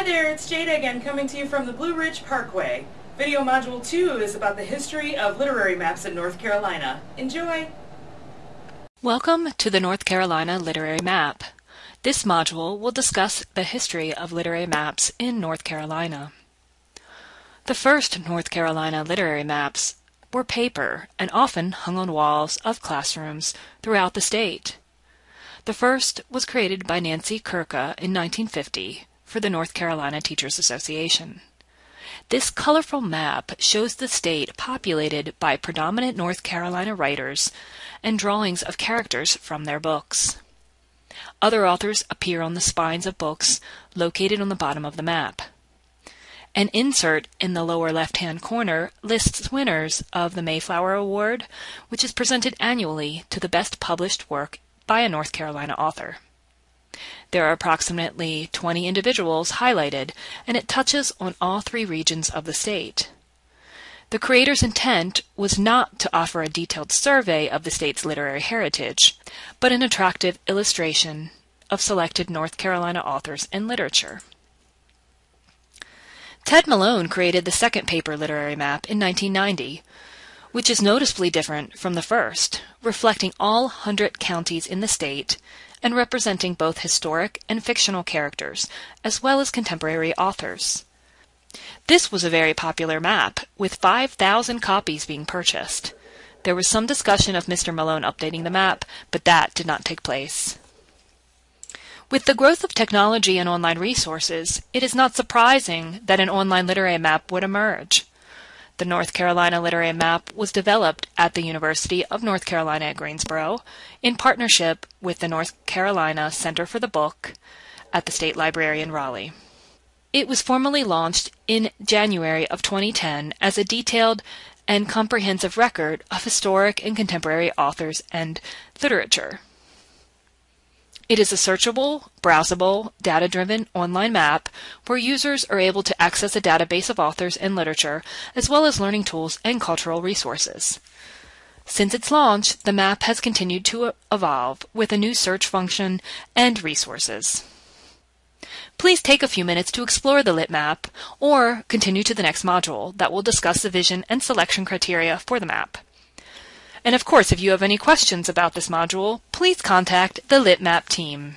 Hi there, it's Jada again coming to you from the Blue Ridge Parkway. Video Module 2 is about the history of literary maps in North Carolina. Enjoy! Welcome to the North Carolina Literary Map. This module will discuss the history of literary maps in North Carolina. The first North Carolina literary maps were paper and often hung on walls of classrooms throughout the state. The first was created by Nancy Kirka in 1950 for the North Carolina Teachers Association. This colorful map shows the state populated by predominant North Carolina writers and drawings of characters from their books. Other authors appear on the spines of books located on the bottom of the map. An insert in the lower left-hand corner lists winners of the Mayflower Award, which is presented annually to the best published work by a North Carolina author. There are approximately 20 individuals highlighted, and it touches on all three regions of the state. The creator's intent was not to offer a detailed survey of the state's literary heritage, but an attractive illustration of selected North Carolina authors and literature. Ted Malone created the second paper literary map in 1990, which is noticeably different from the first, reflecting all 100 counties in the state and representing both historic and fictional characters, as well as contemporary authors. This was a very popular map, with 5,000 copies being purchased. There was some discussion of Mr. Malone updating the map, but that did not take place. With the growth of technology and online resources, it is not surprising that an online literary map would emerge. The North Carolina Literary Map was developed at the University of North Carolina at Greensboro in partnership with the North Carolina Center for the Book at the State Library in Raleigh. It was formally launched in January of 2010 as a detailed and comprehensive record of historic and contemporary authors and literature. It is a searchable, browsable, data-driven online map where users are able to access a database of authors and literature, as well as learning tools and cultural resources. Since its launch, the map has continued to evolve with a new search function and resources. Please take a few minutes to explore the lit map or continue to the next module that will discuss the vision and selection criteria for the map. And of course, if you have any questions about this module, please contact the LitMap team.